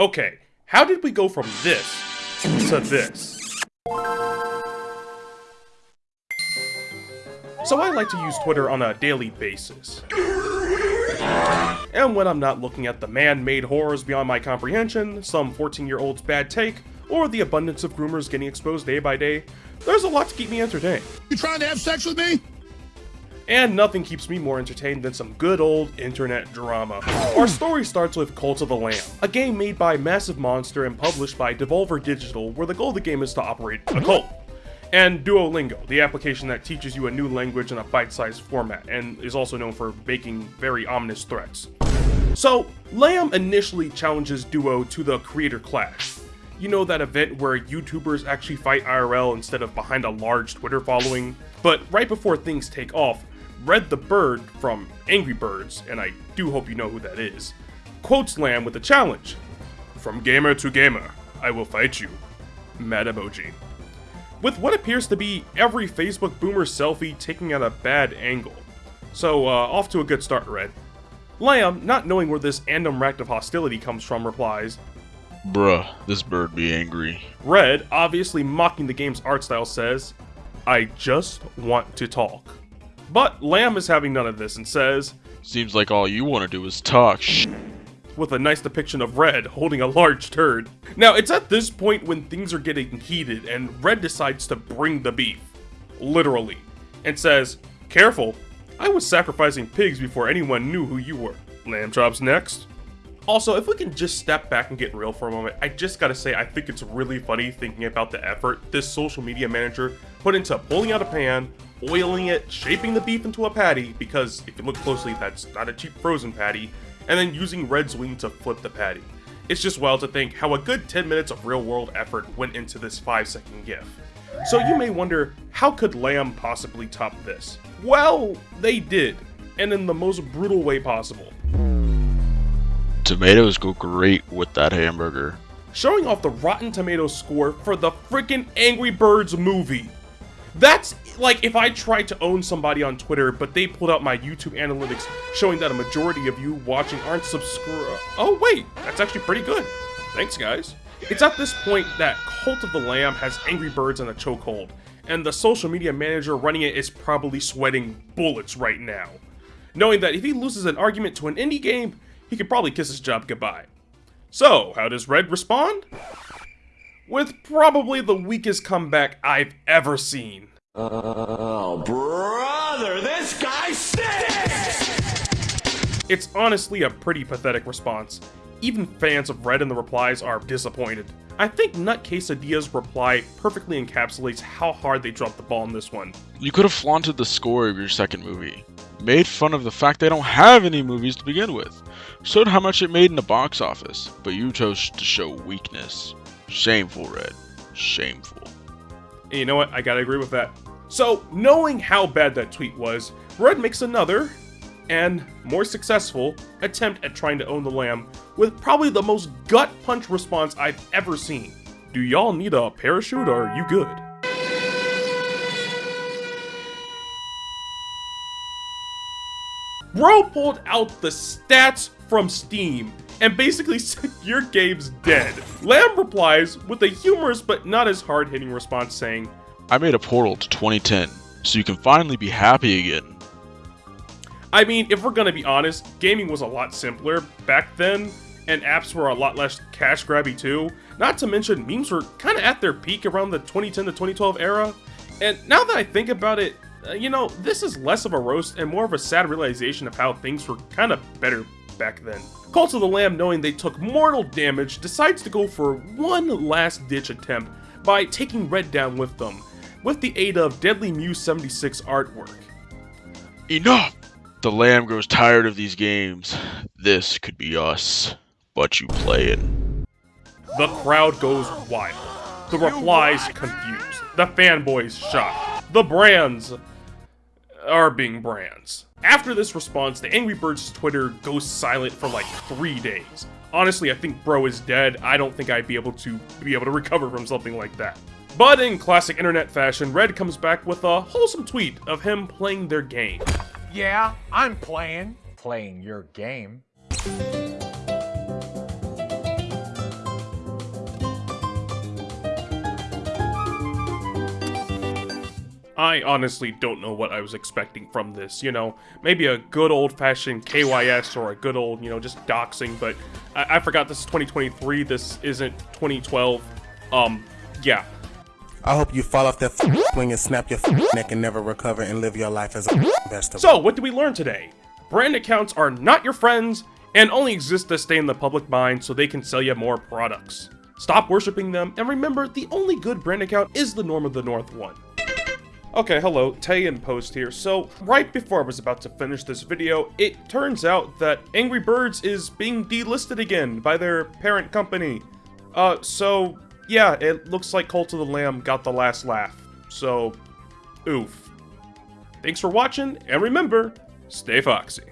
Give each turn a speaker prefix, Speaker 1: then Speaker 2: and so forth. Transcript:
Speaker 1: Okay, how did we go from this to this? So I like to use Twitter on a daily basis. And when I'm not looking at the man-made horrors beyond my comprehension, some 14-year-old's bad take, or the abundance of groomers getting exposed day by day, there's a lot to keep me entertained.
Speaker 2: You trying to have sex with me?
Speaker 1: And nothing keeps me more entertained than some good old internet drama. Our story starts with Cult of the Lamb, a game made by Massive Monster and published by Devolver Digital where the goal of the game is to operate a cult. And Duolingo, the application that teaches you a new language in a bite-sized format, and is also known for making very ominous threats. So, Lamb initially challenges Duo to the Creator Clash. You know that event where YouTubers actually fight IRL instead of behind a large Twitter following? But right before things take off, Red the Bird from Angry Birds, and I do hope you know who that is, quotes Lamb with a challenge. From gamer to gamer, I will fight you. Mad emoji. With what appears to be every Facebook boomer selfie taking at a bad angle. So, uh, off to a good start, Red. Lamb, not knowing where this random rack of hostility comes from, replies,
Speaker 3: Bruh, this bird be angry.
Speaker 1: Red, obviously mocking the game's art style, says, I just want to talk. But Lamb is having none of this and says,
Speaker 3: Seems like all you want to do is talk sh
Speaker 1: with a nice depiction of Red holding a large turd. Now, it's at this point when things are getting heated and Red decides to bring the beef. Literally. And says, Careful, I was sacrificing pigs before anyone knew who you were. Lamb chops next. Also, if we can just step back and get real for a moment, I just gotta say I think it's really funny thinking about the effort this social media manager put into pulling out a pan, oiling it, shaping the beef into a patty, because if you look closely, that's not a cheap frozen patty, and then using Red's wing to flip the patty. It's just wild to think how a good 10 minutes of real world effort went into this 5 second gif. So you may wonder, how could Lamb possibly top this? Well, they did, and in the most brutal way possible.
Speaker 3: Tomatoes go great with that hamburger.
Speaker 1: Showing off the Rotten Tomatoes score for the freaking Angry Birds movie. That's like if I tried to own somebody on Twitter, but they pulled out my YouTube analytics showing that a majority of you watching aren't subscribed. Oh, wait, that's actually pretty good. Thanks, guys. It's at this point that Cult of the Lamb has Angry Birds in a chokehold, and the social media manager running it is probably sweating bullets right now. Knowing that if he loses an argument to an indie game, he could probably kiss his job goodbye. So, how does Red respond? With probably the weakest comeback I've ever seen.
Speaker 4: Oh, brother, this guy stinks!
Speaker 1: It's honestly a pretty pathetic response. Even fans of Red in the replies are disappointed. I think Nut Quesadilla's reply perfectly encapsulates how hard they dropped the ball in this one.
Speaker 3: You could have flaunted the score of your second movie. Made fun of the fact they don't have any movies to begin with. Showed how much it made in the box office, but you chose to show weakness. Shameful, Red. Shameful.
Speaker 1: And you know what? I gotta agree with that. So, knowing how bad that tweet was, Red makes another, and more successful, attempt at trying to own the lamb with probably the most gut punch response I've ever seen. Do y'all need a parachute or are you good? Bro pulled out the stats from Steam and basically said your game's dead. Lamb replies with a humorous but not as hard-hitting response saying,
Speaker 3: I made a portal to 2010, so you can finally be happy again.
Speaker 1: I mean, if we're gonna be honest, gaming was a lot simpler back then, and apps were a lot less cash grabby too. Not to mention, memes were kind of at their peak around the 2010 to 2012 era. And now that I think about it, uh, you know, this is less of a roast and more of a sad realization of how things were kind of better back then. Cult of the Lamb, knowing they took mortal damage, decides to go for one last ditch attempt by taking Red down with them, with the aid of Deadly Muse 76 artwork.
Speaker 3: Enough! The lamb grows tired of these games. This could be us, but you playing.
Speaker 1: The crowd goes wild. The replies confused. The fanboys shocked. The brands are being brands. After this response, the Angry Birds Twitter goes silent for like three days. Honestly, I think bro is dead. I don't think I'd be able to be able to recover from something like that. But in classic internet fashion, Red comes back with a wholesome tweet of him playing their game.
Speaker 5: Yeah, I'm playing. Playing your game.
Speaker 1: I honestly don't know what I was expecting from this, you know? Maybe a good old-fashioned KYS or a good old, you know, just doxing, but I, I forgot this is 2023, this isn't 2012. Um, yeah.
Speaker 2: I hope you fall off that swing and snap your neck and never recover and live your life as a vegetable.
Speaker 1: So, what did we learn today? Brand accounts are not your friends and only exist to stay in the public mind so they can sell you more products. Stop worshipping them, and remember, the only good brand account is the Norm of the North one. Okay, hello, Tay in Post here. So, right before I was about to finish this video, it turns out that Angry Birds is being delisted again by their parent company. Uh, so, yeah, it looks like Cult of the Lamb got the last laugh. So, oof. Thanks for watching, and remember, stay foxy.